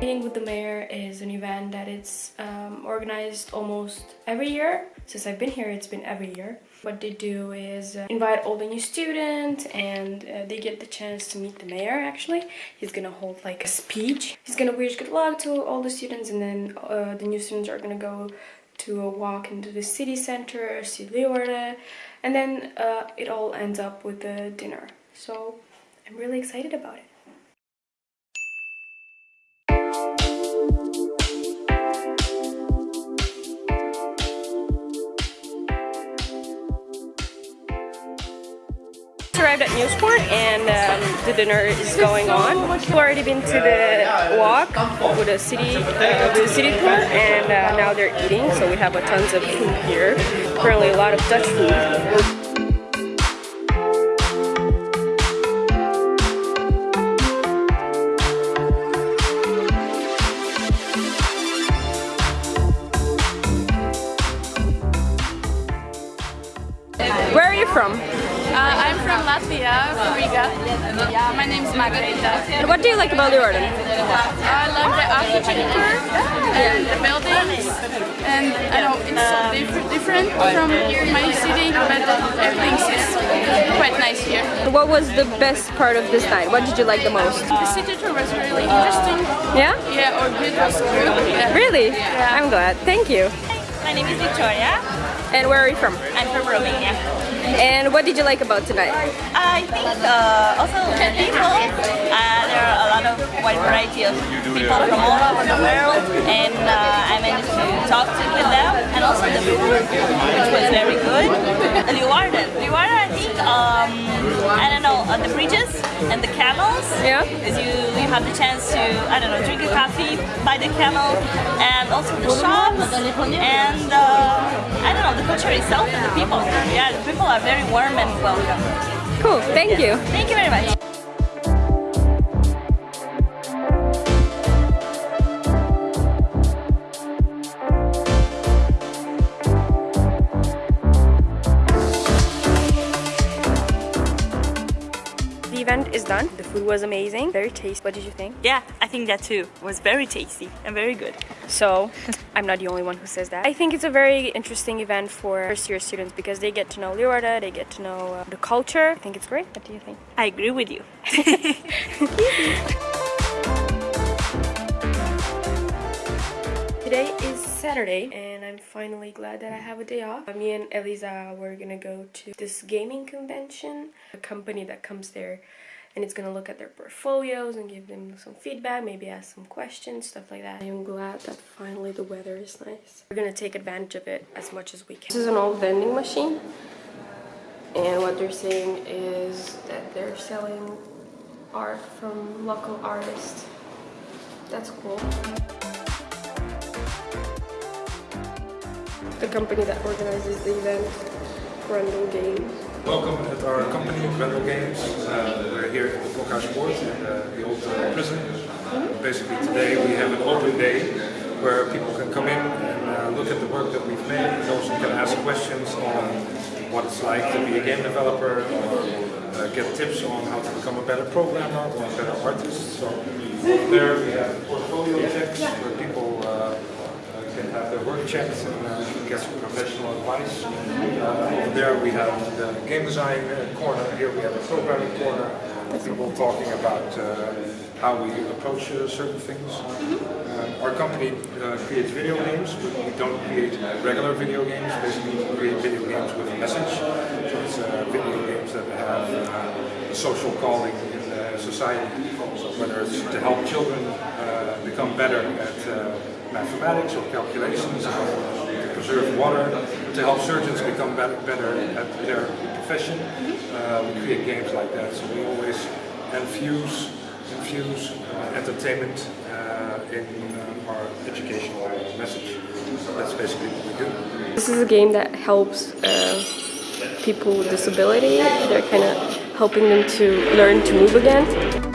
Meeting with the Mayor is an event that it's um, organized almost every year. Since I've been here, it's been every year. What they do is uh, invite all the new students and uh, they get the chance to meet the mayor actually. He's gonna hold like a speech. He's gonna wish good luck to all the students and then uh, the new students are gonna go to a walk into the city center, see Leeuwarden, and then uh, it all ends up with a dinner. So I'm really excited about it. Arrived at Nieuwspoort and um, the dinner is going on. We've already been to the walk with the city, uh, the city tour and uh, now they're eating so we have a tons of food here. Apparently a lot of Dutch food. Yeah, my name is Margarita. And what do you like about Leeuwarden? I love the architecture and the buildings, and I know it's so diff different from my city, but everything is quite nice here. What was the best part of this night? What did you like the most? The city tour was really interesting. Yeah? Yeah, our guide was good. Yeah. Really? Yeah. I'm glad. Thank you. My name is Victoria. And where are you from? I'm from Romania. And what did you like about tonight? I think uh, also people, uh, there are lot of wide variety of people from all over the world and uh, I managed to talk to, with them and also the food, which was very good. Leeuwarden. Leeuwarden, I think, um, I don't know, uh, the bridges and the camels. Yeah. Because you, you have the chance to, I don't know, drink a coffee by the camel and also the shops and uh, I don't know, the culture itself and the people. Yeah, the people are very warm and welcome. Cool. Thank you. Thank you very much. The is done. The food was amazing. Very tasty. What did you think? Yeah, I think that too. It was very tasty and very good. So, I'm not the only one who says that. I think it's a very interesting event for first year students because they get to know Leeuwarden, they get to know uh, the culture. I think it's great. What do you think? I agree with you. Today is Saturday and I'm finally glad that I have a day off. Me and Eliza were gonna go to this gaming convention, a company that comes there and it's gonna look at their portfolios and give them some feedback, maybe ask some questions, stuff like that. I'm glad that finally the weather is nice. We're gonna take advantage of it as much as we can. This is an old vending machine and what they're saying is that they're selling art from local artists. That's cool. the company that organizes the event, Grendel Games. Welcome at our company, Grendel Games. Uh, we're here at the Blokhuispoort in uh, the old uh, prison. Basically today we have an open day where people can come in and uh, look at the work that we've made and also can ask questions on what it's like to be a game developer or uh, get tips on how to become a better programmer or a better artist. So there we have portfolio checks where people have their work checked and uh, get some professional advice. Uh, there we have the game design corner, here we have a programming corner, people talking about uh, how we approach uh, certain things. Uh, our company creates video games, but we don't create regular video games, basically we create video games with a message. So it's video games that have a social calling in society, so whether it's to help children become better at mathematics or calculations, to preserve water, to help surgeons become better, better at their profession. Uh, we create games like that, so we always infuse, infuse uh, entertainment uh, in uh, our educational message. That's basically what we do. This is a game that helps uh, people with disability. They're kind of helping them to learn to move again.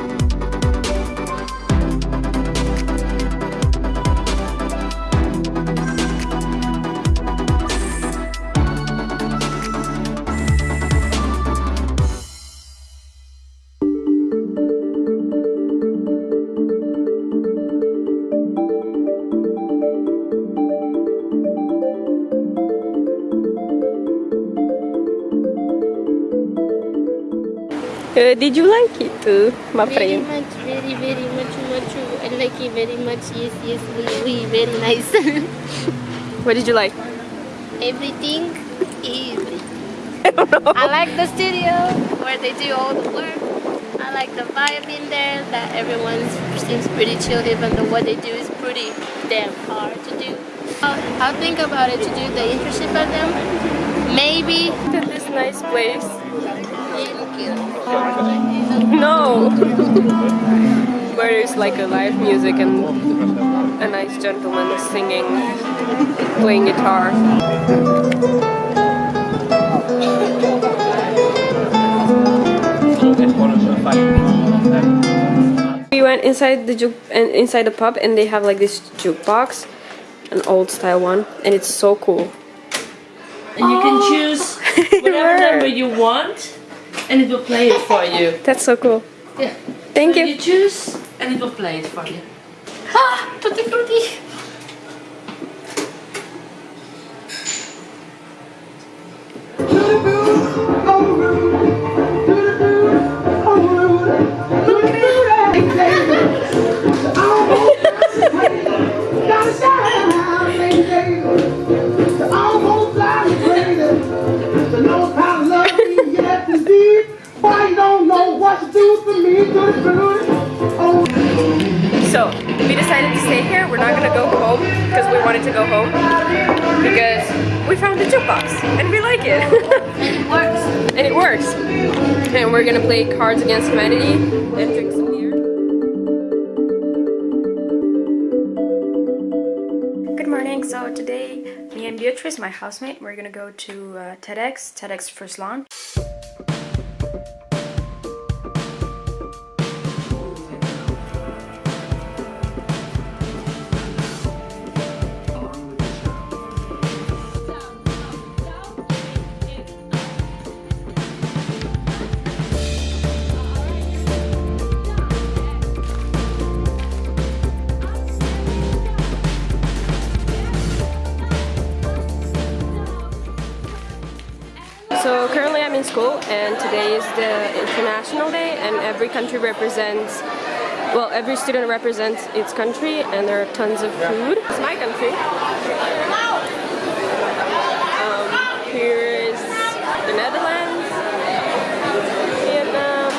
Uh, did you like it too, my Very friend? much, very, very much, much. I like it very much. Yes, yes, we, we very nice. What did you like? Everything, everything. I like the studio where they do all the work. I like the vibe in there. That everyone seems pretty chill, even though what they do is pretty damn hard to do. I'll, I'll think about it to do the internship at them. Maybe. To this nice place. Where there's like a live music and a nice gentleman singing, playing guitar. We went inside the juke and inside the pub and they have like this jukebox, an old style one, and it's so cool. and you can oh. choose whatever number you want and it will play it for you. That's so cool. Yeah. Thank So you. you choose and it will play it for you. Ah, tutti frutti. So we decided to stay here. We're not gonna go home because we wanted to go home because we found the jukebox and we like it. and It works. and it works. And we're gonna play Cards Against Humanity and drink some beer. Good morning. So today, me and Beatrice, my housemate, we're gonna go to uh, TEDx, TEDx First Launch. School and today is the International Day and every country represents, well every student represents its country and there are tons of food. It's my country. Um, here is the Netherlands, Vietnam,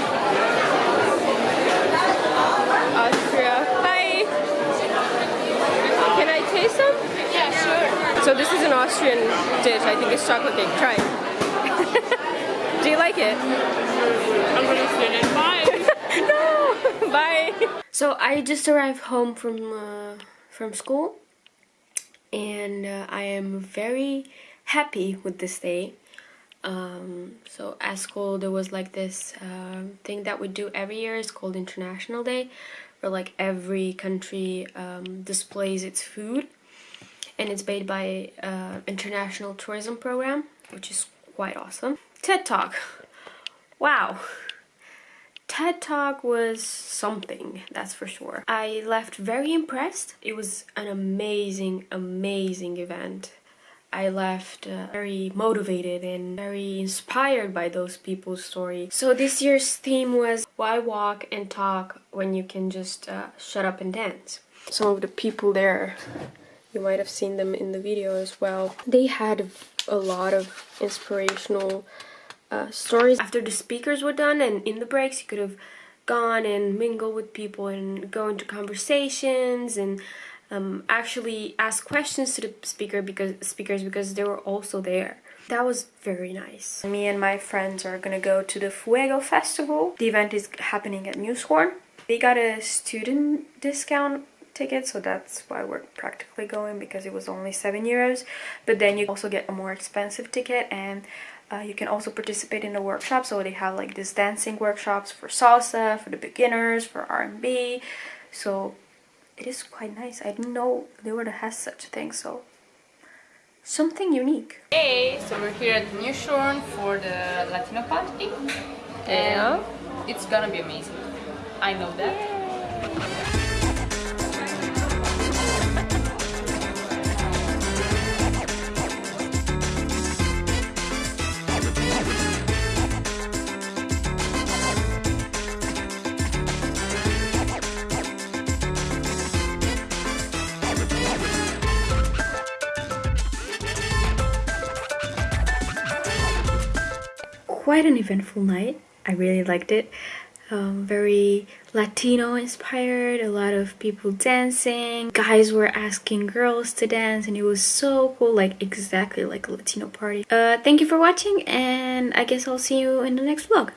Austria. Hi! Can I taste some? Yeah, sure. So this is an Austrian dish. I think it's chocolate cake. Try it. Do you like it? I'm gonna finish mine. no. Bye. So I just arrived home from uh, from school, and uh, I am very happy with this day. Um, so at school there was like this uh, thing that we do every year. It's called International Day, where like every country um, displays its food, and it's made by uh, International Tourism Program, which is quite awesome. TED Talk. Wow. TED Talk was something, that's for sure. I left very impressed. It was an amazing, amazing event. I left uh, very motivated and very inspired by those people's stories. So this year's theme was why walk and talk when you can just uh, shut up and dance. Some of the people there, you might have seen them in the video as well. They had a lot of inspirational uh, stories. After the speakers were done and in the breaks you could have gone and mingle with people and go into conversations and um, actually ask questions to the speaker because speakers because they were also there. That was very nice. Me and my friends are gonna go to the Fuego Festival. The event is happening at Neushoorn. They got a student discount ticket so that's why we're practically going because it was only 7 euros but then you also get a more expensive ticket and uh, you can also participate in the workshop so they have like this dancing workshops for salsa for the beginners for R&B so it is quite nice I didn't know they Leeuwarden has such a thing so something unique Hey, so we're here at Neushoorn for the Latino party. Yeah. And it's gonna be amazing. I know that. Quite an eventful night. I really liked it. Um, very Latino inspired, a lot of people dancing. Guys were asking girls to dance and it was so cool, like exactly like a Latino party. Uh, thank you for watching and I guess I'll see you in the next vlog.